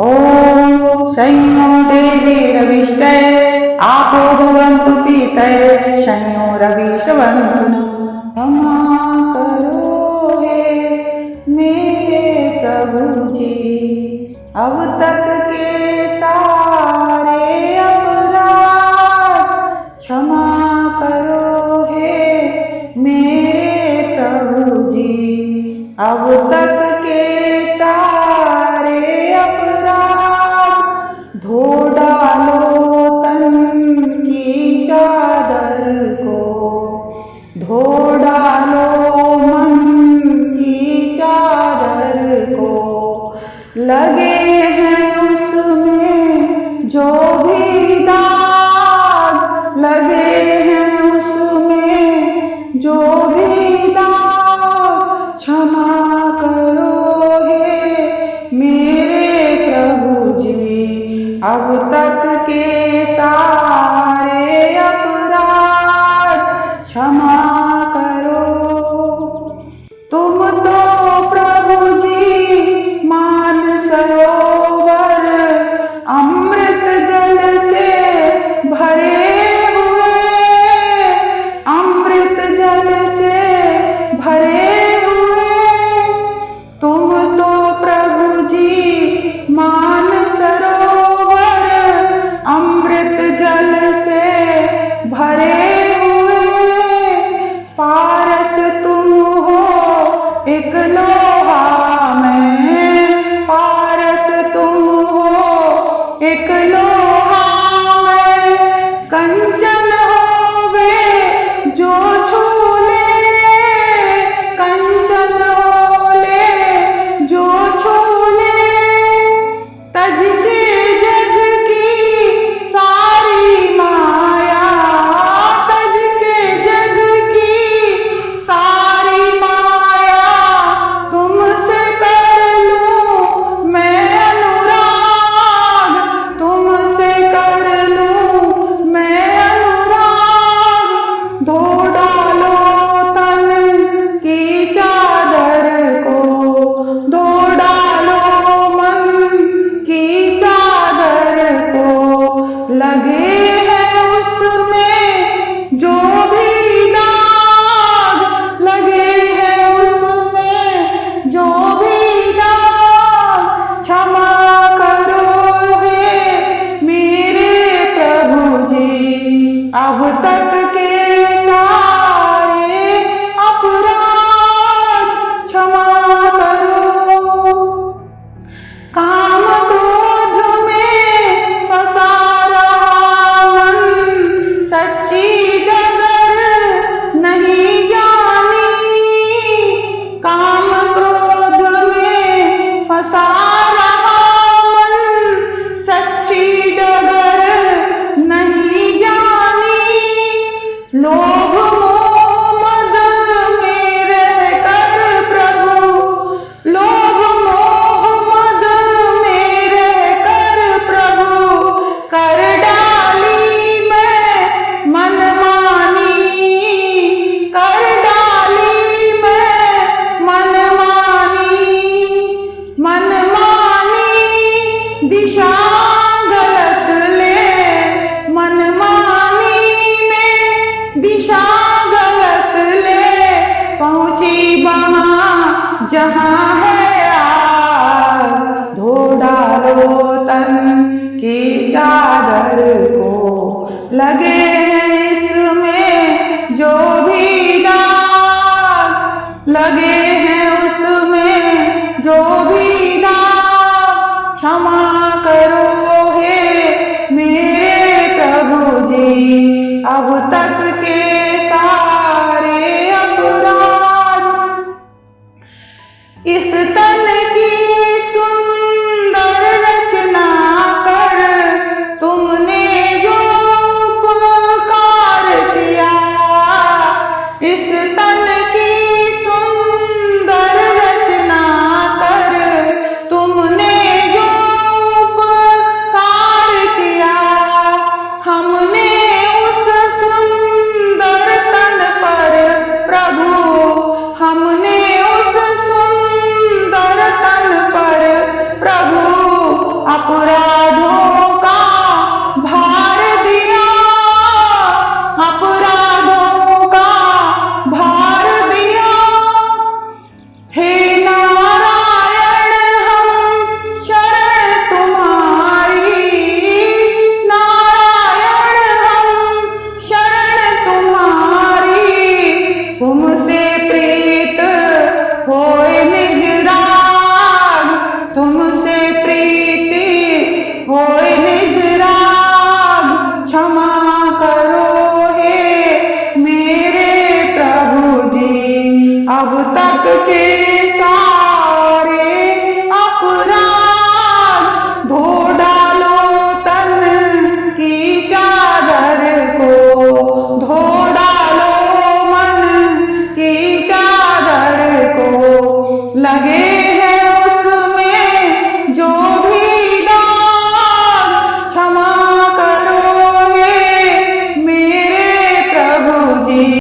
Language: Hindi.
ॐ संयो देवीरविष्टये आपो भवन्तु पीतये संयोरविशवन्तु क्षमा करो हे मेरे प्रभु जी अब तक के सारे अपराध क्षमा करो हे मेरे प्रभु जी अब तक के सारे जहाँ है लगे